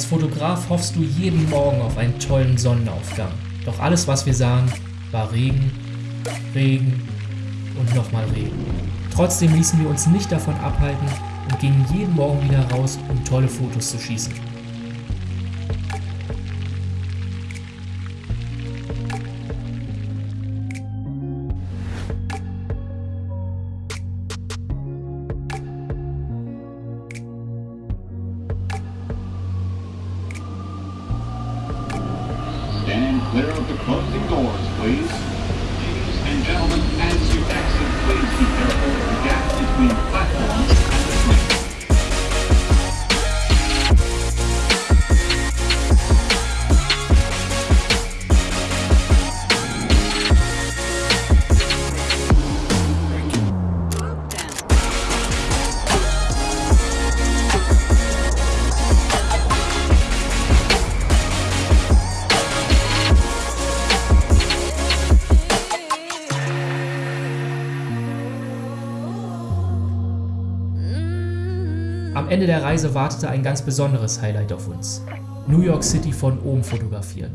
Als Fotograf hoffst du jeden Morgen auf einen tollen Sonnenaufgang. Doch alles, was wir sahen, war Regen, Regen und nochmal Regen. Trotzdem ließen wir uns nicht davon abhalten und gingen jeden Morgen wieder raus, um tolle Fotos zu schießen. Clear of the closing doors, please. Am Ende der Reise wartete ein ganz besonderes Highlight auf uns. New York City von oben fotografieren.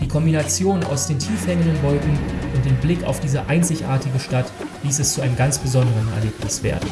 Die Kombination aus den tief hängenden Wolken und dem Blick auf diese einzigartige Stadt ließ es zu einem ganz besonderen Erlebnis werden.